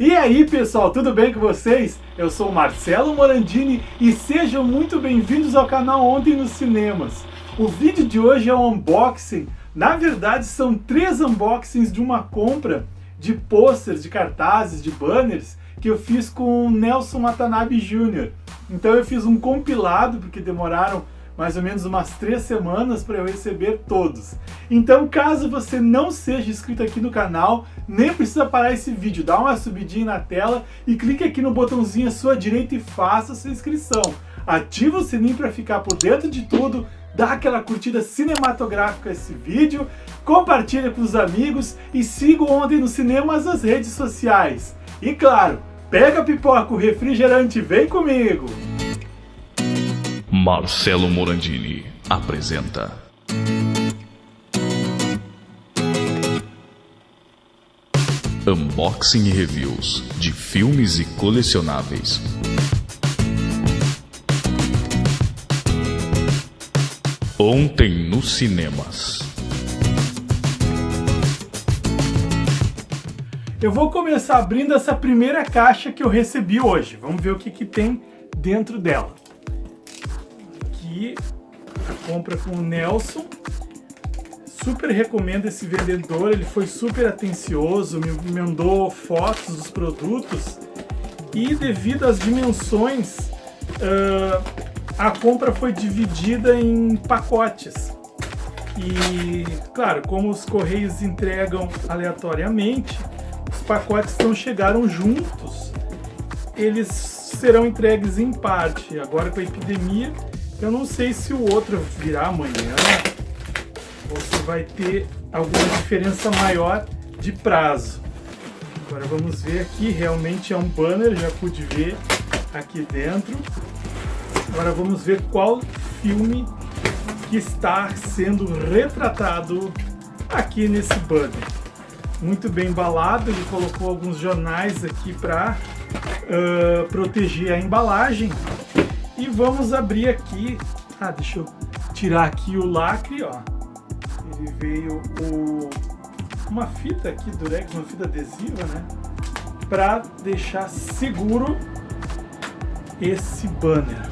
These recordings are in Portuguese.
E aí pessoal, tudo bem com vocês? Eu sou Marcelo Morandini e sejam muito bem-vindos ao canal Ontem nos Cinemas. O vídeo de hoje é um unboxing, na verdade são três unboxings de uma compra de posters, de cartazes, de banners que eu fiz com o Nelson Watanabe Jr. Então eu fiz um compilado, porque demoraram mais ou menos umas três semanas para eu receber todos. Então, caso você não seja inscrito aqui no canal, nem precisa parar esse vídeo, dá uma subidinha na tela e clique aqui no botãozinho à sua direita e faça sua inscrição. Ativa o sininho para ficar por dentro de tudo, dá aquela curtida cinematográfica esse vídeo, compartilha com os amigos e siga Ontem no Cinemas nas redes sociais. E claro, pega pipoca, o refrigerante, vem comigo! Marcelo Morandini apresenta. Unboxing e reviews de filmes e colecionáveis. Ontem nos cinemas. Eu vou começar abrindo essa primeira caixa que eu recebi hoje. Vamos ver o que, que tem dentro dela aqui compra com o Nelson. Super recomendo esse vendedor, ele foi super atencioso, me mandou fotos dos produtos e devido às dimensões, uh, a compra foi dividida em pacotes. E, claro, como os correios entregam aleatoriamente, os pacotes não chegaram juntos, eles serão entregues em parte. Agora com a epidemia, eu não sei se o outro virá amanhã ou se vai ter alguma diferença maior de prazo. Agora vamos ver aqui, realmente é um banner, já pude ver aqui dentro. Agora vamos ver qual filme que está sendo retratado aqui nesse banner. Muito bem embalado, ele colocou alguns jornais aqui para uh, proteger a embalagem e vamos abrir aqui. Ah, deixa eu tirar aqui o lacre, ó. Ele veio o, uma fita aqui durex, uma fita adesiva, né? Para deixar seguro esse banner.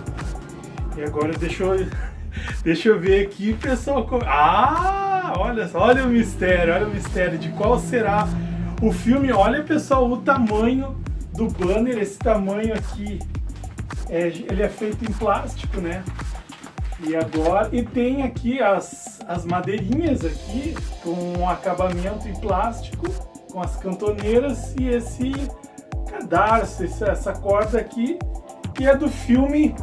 E agora deixa eu, deixa eu ver aqui, pessoal. Ah, olha só, olha o mistério, olha o mistério de qual será o filme. Olha, pessoal, o tamanho do banner, esse tamanho aqui é, ele é feito em plástico, né? E agora, e tem aqui as, as madeirinhas aqui, com acabamento em plástico, com as cantoneiras e esse cadarço, essa corda aqui, que é do filme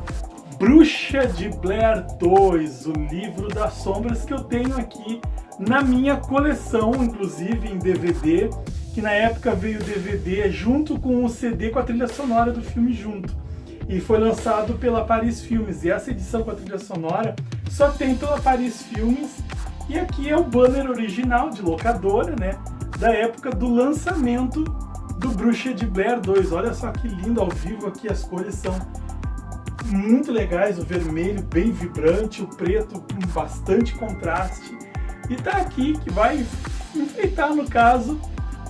Bruxa de Blair 2, o livro das sombras que eu tenho aqui na minha coleção, inclusive em DVD, que na época veio DVD junto com o CD com a trilha sonora do filme junto e foi lançado pela Paris Filmes. E essa edição com a trilha sonora só tem pela Paris Filmes. E aqui é o banner original de locadora, né? Da época do lançamento do Bruxa de Blair 2. Olha só que lindo ao vivo aqui, as cores são muito legais, o vermelho bem vibrante, o preto com bastante contraste. E tá aqui que vai enfeitar, no caso,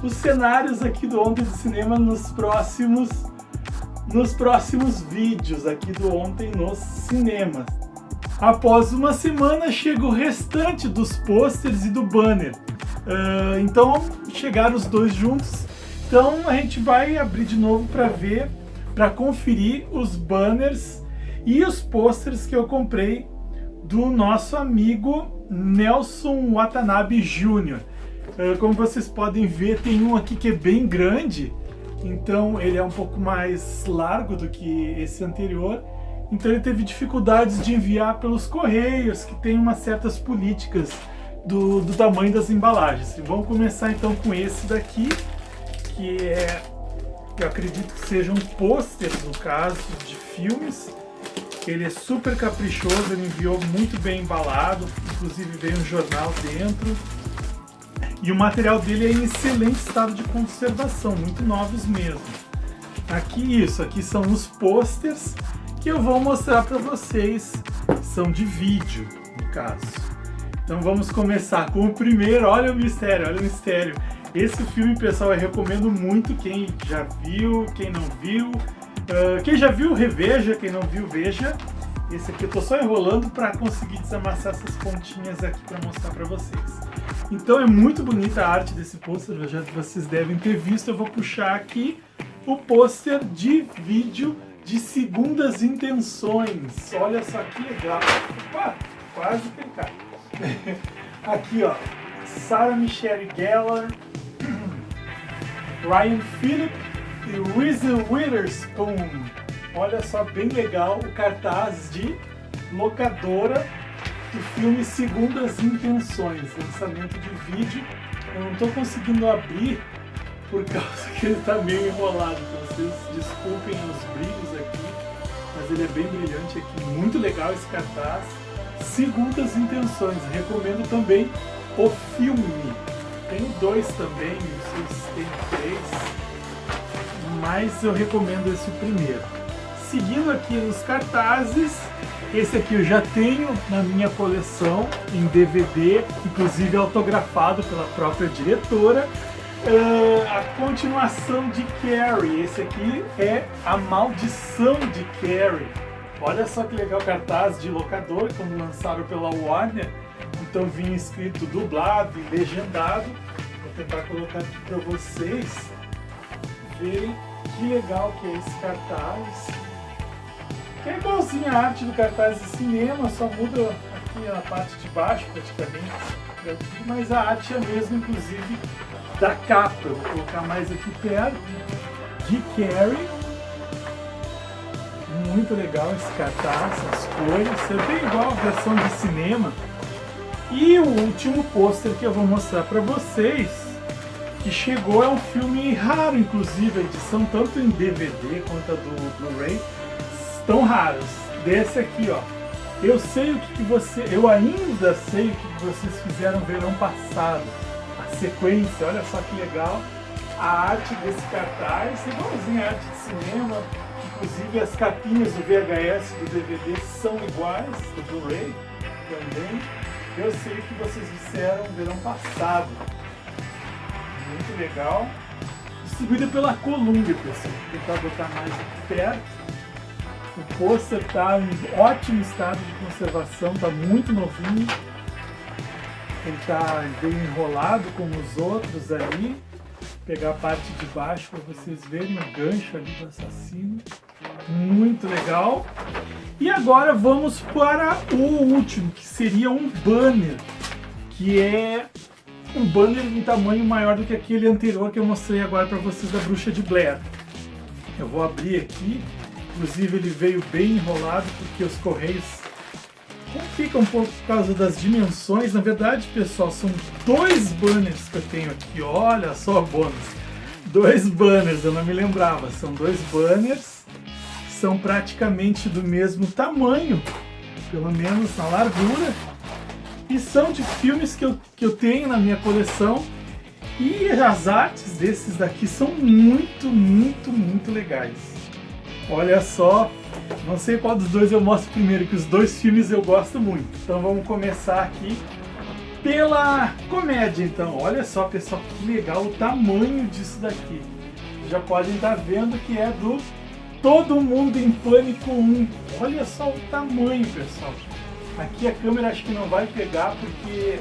os cenários aqui do Ontem do Cinema nos próximos nos próximos vídeos aqui do Ontem nos Cinemas. Após uma semana chega o restante dos pôsteres e do banner. Uh, então chegaram os dois juntos. Então a gente vai abrir de novo para ver, para conferir os banners e os pôsteres que eu comprei do nosso amigo Nelson Watanabe Jr. Uh, como vocês podem ver, tem um aqui que é bem grande, então ele é um pouco mais largo do que esse anterior, então ele teve dificuldades de enviar pelos correios, que tem umas certas políticas do, do tamanho das embalagens. Vamos começar então com esse daqui, que é, eu acredito que seja um pôster, no caso, de filmes. Ele é super caprichoso, ele enviou muito bem embalado, inclusive veio um jornal dentro. E o material dele é em excelente estado de conservação, muito novos mesmo. Aqui isso, aqui são os posters que eu vou mostrar para vocês, são de vídeo, no caso. Então vamos começar com o primeiro, olha o mistério, olha o mistério. Esse filme, pessoal, eu recomendo muito quem já viu, quem não viu. Uh, quem já viu, reveja. Quem não viu, veja. Esse aqui eu tô só enrolando para conseguir desamassar essas pontinhas aqui para mostrar para vocês. Então é muito bonita a arte desse pôster, já vocês devem ter visto. Eu vou puxar aqui o pôster de vídeo de Segundas Intenções. Olha só que legal. Opa, quase cai. Aqui, ó. Sarah Michelle Gellar, Ryan Phillip e Reese Witherspoon. Olha só, bem legal o cartaz de locadora do filme Segundas Intenções, lançamento de vídeo. Eu não estou conseguindo abrir por causa que ele está meio enrolado, então vocês desculpem os brilhos aqui, mas ele é bem brilhante aqui, muito legal esse cartaz. Segundas Intenções, recomendo também o filme. Tem dois também, se tem três, mas eu recomendo esse primeiro. Seguindo aqui nos cartazes, esse aqui eu já tenho na minha coleção em DVD, inclusive autografado pela própria diretora. Uh, a continuação de Carrie, esse aqui é A Maldição de Carrie. Olha só que legal cartaz de locador, quando lançaram pela Warner. Então vinha escrito dublado e legendado. Vou tentar colocar aqui para vocês verem que legal que é esse cartaz. Que é igualzinho a arte do cartaz de cinema, só muda aqui a parte de baixo praticamente. Mas a arte é a mesma, inclusive, da capa. Vou colocar mais aqui perto. De Carrie. Muito legal esse cartaz, as cores. É bem igual a versão de cinema. E o último pôster que eu vou mostrar para vocês, que chegou, é um filme raro, inclusive, a edição tanto em DVD quanto a do Blu-ray, estão raros. Desse aqui, ó. Eu sei o que, que você. Eu ainda sei o que, que vocês fizeram verão passado. A sequência, olha só que legal. A arte desse cartaz, igualzinho a arte de cinema. Inclusive as capinhas do VHS do DVD são iguais, do Blu-ray também. Eu sei o que vocês disseram verão passado. Muito legal. Distribuída pela Columbia, pessoal. Vou tentar botar mais aqui perto. O pôster está em ótimo estado de conservação, está muito novinho. Ele está bem enrolado como os outros ali. Vou pegar a parte de baixo para vocês verem o gancho ali do assassino. Muito legal. E agora vamos para o último, que seria um banner. Que é um banner em tamanho maior do que aquele anterior que eu mostrei agora para vocês da Bruxa de Blair. Eu vou abrir aqui Inclusive ele veio bem enrolado porque os correios ficam um pouco por causa das dimensões. Na verdade, pessoal, são dois banners que eu tenho aqui. Olha só, bônus. Dois banners, eu não me lembrava. São dois banners. São praticamente do mesmo tamanho, pelo menos na largura. E são de filmes que eu, que eu tenho na minha coleção. E as artes desses daqui são muito, muito, muito legais. Olha só, não sei qual dos dois eu mostro primeiro, que os dois filmes eu gosto muito. Então vamos começar aqui pela comédia, então. Olha só, pessoal, que legal o tamanho disso daqui. Já podem estar vendo que é do Todo Mundo em Pânico 1. Olha só o tamanho, pessoal. Aqui a câmera acho que não vai pegar porque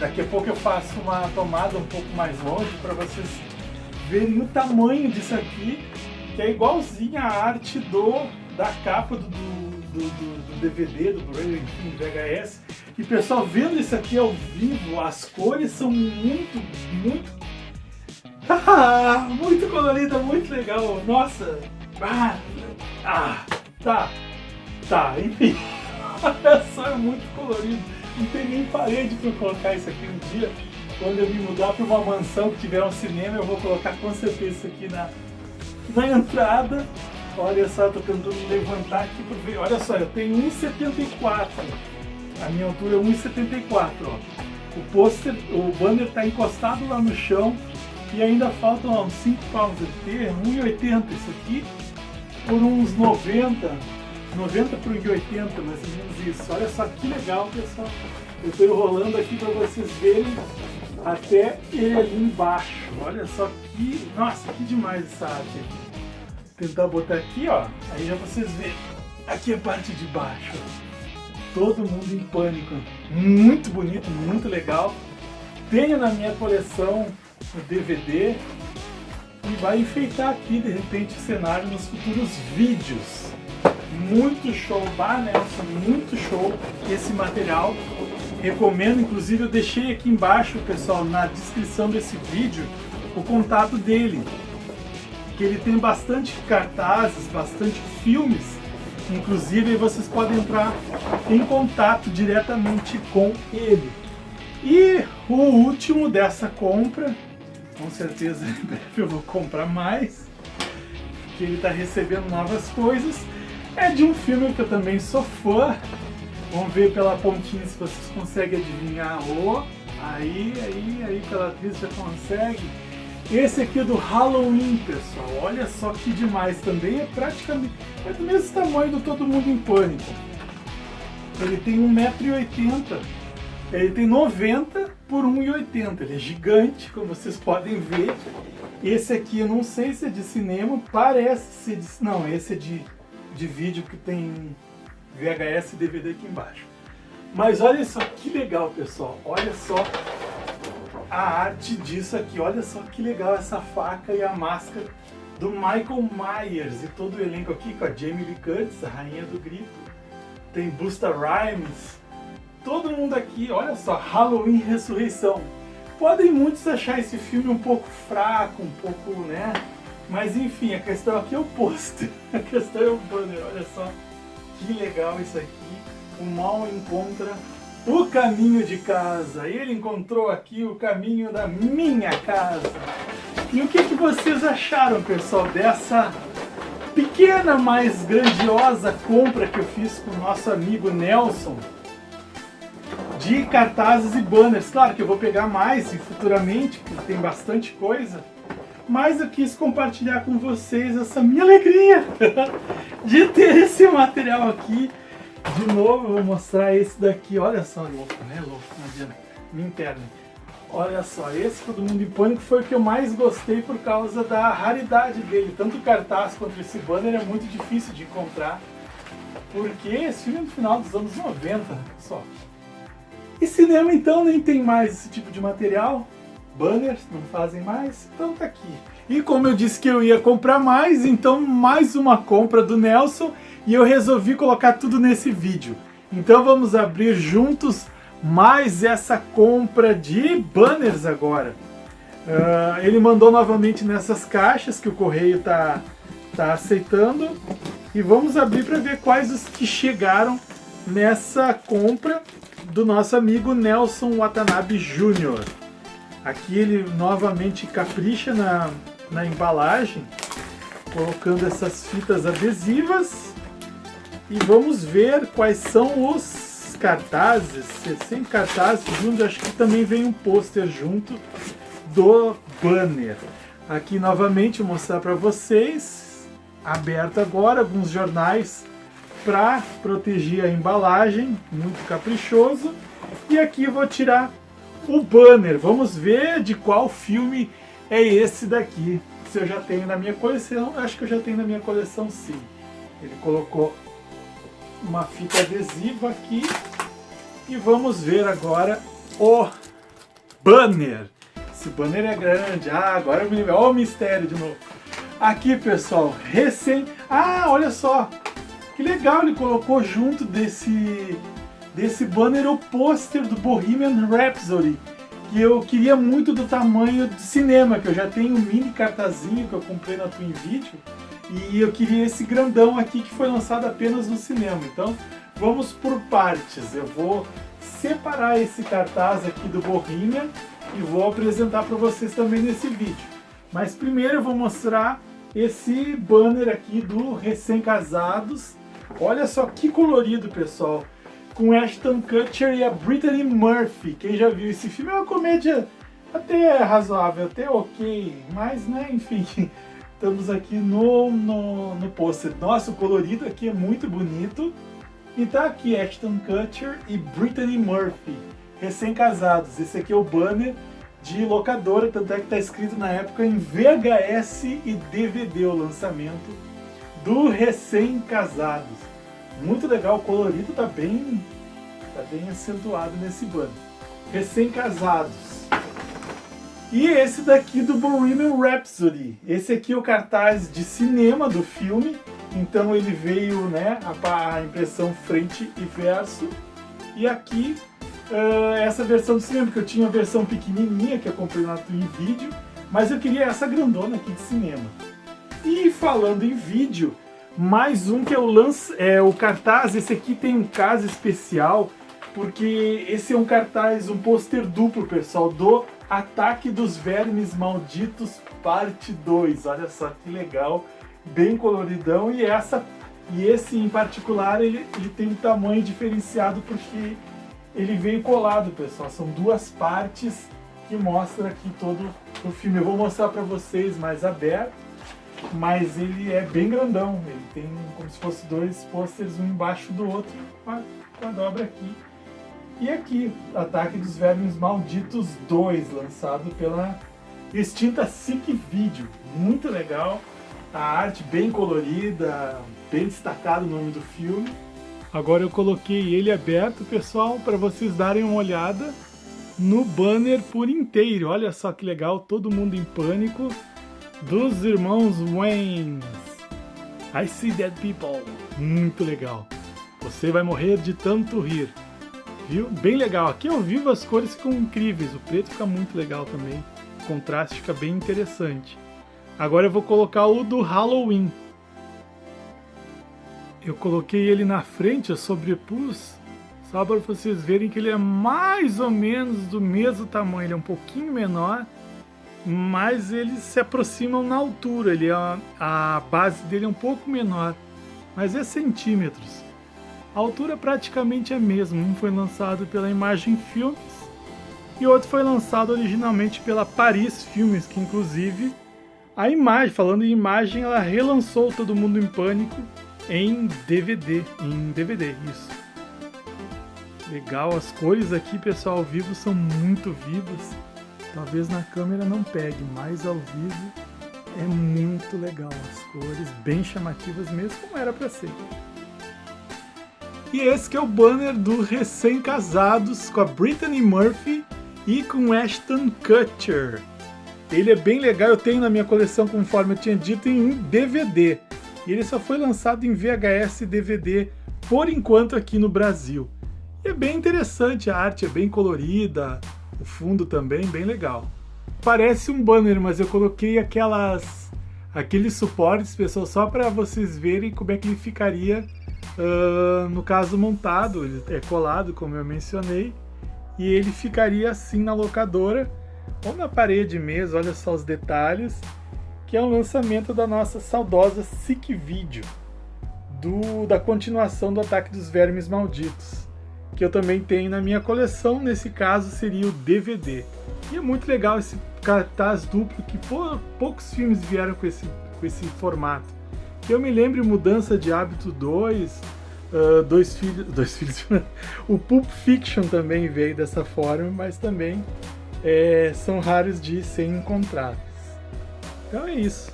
daqui a pouco eu faço uma tomada um pouco mais longe para vocês verem o tamanho disso aqui que é igualzinha a arte do, da capa do, do, do, do DVD, do Blu-ray, enfim, VHS. E pessoal, vendo isso aqui ao vivo, as cores são muito, muito... muito colorida, muito legal. Nossa! Ah, ah tá, tá, enfim. Olha só, é muito colorido. Não tem nem parede para colocar isso aqui um dia. Quando eu me mudar para uma mansão que tiver um cinema, eu vou colocar com certeza isso aqui na, na entrada. Olha só, tô tentando levantar aqui para ver. Olha só, eu tenho 1,74. A minha altura é 1,74, ó. O pôster, o banner está encostado lá no chão e ainda faltam uns 5 palmos de ter, 1,80 isso aqui, por uns 90, 90 por 1,80 mais ou menos isso. Olha só que legal, pessoal. Eu estou enrolando aqui para vocês verem até ele ali embaixo. Olha só que... Nossa, que demais essa arte aqui. Vou tentar botar aqui, ó. Aí já vocês veem. Aqui é a parte de baixo. Todo mundo em pânico. Muito bonito, muito legal. Tenho na minha coleção o DVD e vai enfeitar aqui, de repente, o cenário nos futuros vídeos. Muito show, bah, muito show esse material. Recomendo, inclusive eu deixei aqui embaixo, pessoal, na descrição desse vídeo, o contato dele. Que ele tem bastante cartazes, bastante filmes, inclusive vocês podem entrar em contato diretamente com ele. E o último dessa compra, com certeza em breve eu vou comprar mais, que ele está recebendo novas coisas, é de um filme que eu também sou fã. Vamos ver pela pontinha se vocês conseguem adivinhar. Oh, aí, aí, aí pela atriz já consegue. Esse aqui é do Halloween, pessoal. Olha só que demais. Também é praticamente é do mesmo tamanho do Todo Mundo em Pânico. Ele tem 1,80m. Ele tem 90 por 1,80. Ele é gigante, como vocês podem ver. Esse aqui eu não sei se é de cinema, parece ser de... Não, esse é de, de vídeo que tem VHS e DVD aqui embaixo. Mas olha só que legal, pessoal. Olha só a arte disso aqui. Olha só que legal essa faca e a máscara do Michael Myers e todo o elenco aqui com a Jamie Lee Curtis, a rainha do grito. Tem Busta Rhymes, todo mundo aqui, olha só, Halloween Ressurreição. Podem muitos achar esse filme um pouco fraco, um pouco, né? Mas enfim, a questão aqui é o pôster, a questão é o banner, olha só que legal isso aqui. O mal encontra o caminho de casa. Ele encontrou aqui o caminho da minha casa. E o que, que vocês acharam, pessoal, dessa pequena, mas grandiosa compra que eu fiz com o nosso amigo Nelson? de cartazes e banners. Claro que eu vou pegar mais e futuramente, porque tem bastante coisa. Mas eu quis compartilhar com vocês essa minha alegria de ter esse material aqui. De novo, eu vou mostrar esse daqui. Olha só, louco, né? Louco, não adianta. Me interne. Olha só, esse Todo Mundo em Pânico foi o que eu mais gostei por causa da raridade dele. Tanto o cartaz quanto esse banner é muito difícil de encontrar. Porque esse filme é no final dos anos 90, pessoal. E cinema então nem tem mais esse tipo de material, banners não fazem mais, então tá aqui. E como eu disse que eu ia comprar mais, então mais uma compra do Nelson e eu resolvi colocar tudo nesse vídeo. Então vamos abrir juntos mais essa compra de banners agora. Uh, ele mandou novamente nessas caixas que o correio tá, tá aceitando. E vamos abrir para ver quais os que chegaram nessa compra do nosso amigo Nelson Watanabe Jr. Aqui ele novamente capricha na, na embalagem, colocando essas fitas adesivas. E vamos ver quais são os cartazes, sem cartazes junto, acho que também vem um pôster junto do banner. Aqui novamente vou mostrar para vocês, aberto agora, alguns jornais para proteger a embalagem, muito caprichoso. E aqui vou tirar o banner. Vamos ver de qual filme é esse daqui. Se eu já tenho na minha coleção, acho que eu já tenho na minha coleção sim. Ele colocou uma fita adesiva aqui. E vamos ver agora o banner. Esse banner é grande. Ah, agora eu me lembro. Olha o mistério de novo. Aqui, pessoal, recém... Ah, olha só. Que legal, ele colocou junto desse, desse banner o pôster do Bohemian Rhapsody, que eu queria muito do tamanho de cinema, que eu já tenho um mini cartazinho que eu comprei na Twin Video, e eu queria esse grandão aqui que foi lançado apenas no cinema. Então, vamos por partes. Eu vou separar esse cartaz aqui do Bohemian e vou apresentar para vocês também nesse vídeo. Mas primeiro eu vou mostrar esse banner aqui do Recém-Casados, Olha só que colorido, pessoal. Com Ashton Kutcher e a Brittany Murphy. Quem já viu esse filme é uma comédia até razoável, até ok. Mas, né, enfim, estamos aqui no, no, no pôster. Nossa, o colorido aqui é muito bonito. E tá aqui Ashton Kutcher e Brittany Murphy, recém-casados. Esse aqui é o banner de locadora, tanto é que tá escrito na época em VHS e DVD o lançamento do Recém-Casados. Muito legal, o colorido tá bem, tá bem acentuado nesse banner. Recém-Casados. E esse daqui do Bohemian Rhapsody. Esse aqui é o cartaz de cinema do filme. Então ele veio, né, a, a impressão frente e verso. E aqui, uh, essa versão do cinema, porque eu tinha a versão pequenininha, que eu comprei na Twin Video. Mas eu queria essa grandona aqui de cinema. E falando em vídeo, mais um que é o, lance, é, o cartaz. Esse aqui tem um caso especial, porque esse é um cartaz, um pôster duplo, pessoal, do Ataque dos Vermes Malditos, parte 2. Olha só que legal, bem coloridão. E essa e esse em particular, ele, ele tem um tamanho diferenciado porque ele veio colado, pessoal. São duas partes que mostram aqui todo o filme. Eu vou mostrar para vocês mais aberto, mas ele é bem grandão. Ele tem como se fosse dois pôsteres, um embaixo do outro, com a, com a dobra aqui. E aqui, Ataque dos Vermes Malditos 2, lançado pela extinta Sick Video. Muito legal, a arte bem colorida, bem destacado o nome do filme. Agora eu coloquei ele aberto, pessoal, para vocês darem uma olhada no banner por inteiro. Olha só que legal, todo mundo em pânico, dos irmãos Wayne. I see dead people. Muito legal. Você vai morrer de tanto rir. Viu? Bem legal. Aqui ao vivo as cores ficam incríveis. O preto fica muito legal também. O contraste fica bem interessante. Agora eu vou colocar o do Halloween. Eu coloquei ele na frente, eu sobrepus, só para vocês verem que ele é mais ou menos do mesmo tamanho. Ele é um pouquinho menor, mas eles se aproximam na altura. Ele é, a base dele é um pouco menor, mas é centímetros. A altura praticamente é a mesma, um foi lançado pela Imagem Filmes e outro foi lançado originalmente pela Paris Filmes, que inclusive a imagem, falando em imagem, ela relançou Todo Mundo em Pânico em DVD, em DVD, isso. Legal, as cores aqui, pessoal, ao vivo são muito vivas. Talvez na câmera não pegue, mas ao vivo é muito legal. As cores bem chamativas mesmo, como era para ser. E esse que é o banner do Recém-Casados com a Brittany Murphy e com Ashton Kutcher. Ele é bem legal, eu tenho na minha coleção, conforme eu tinha dito, em DVD. E ele só foi lançado em VHS e DVD, por enquanto, aqui no Brasil. E é bem interessante, a arte é bem colorida, o fundo também bem legal. Parece um banner, mas eu coloquei aquelas aqueles suportes, pessoal, só para vocês verem como é que ele ficaria Uh, no caso montado, ele é colado, como eu mencionei, e ele ficaria assim na locadora ou na parede mesmo, olha só os detalhes, que é o lançamento da nossa saudosa Sick Video, do, da continuação do Ataque dos Vermes Malditos, que eu também tenho na minha coleção, nesse caso seria o DVD. E é muito legal esse cartaz duplo, que poucos filmes vieram com esse, com esse formato. Eu me lembro Mudança de Hábito 2, uh, Dois Filhos... Dois Filhos... o Pulp Fiction também veio dessa forma, mas também é, são raros de serem encontrados. Então é isso.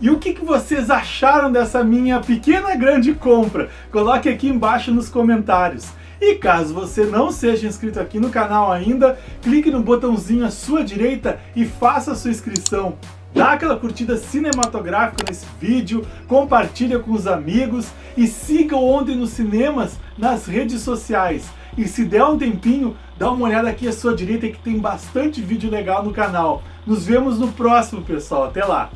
E o que, que vocês acharam dessa minha pequena grande compra? Coloque aqui embaixo nos comentários. E caso você não seja inscrito aqui no canal ainda, clique no botãozinho à sua direita e faça a sua inscrição dá aquela curtida cinematográfica nesse vídeo, compartilha com os amigos e siga o Ontem nos Cinemas nas redes sociais. E se der um tempinho, dá uma olhada aqui à sua direita que tem bastante vídeo legal no canal. Nos vemos no próximo, pessoal. Até lá!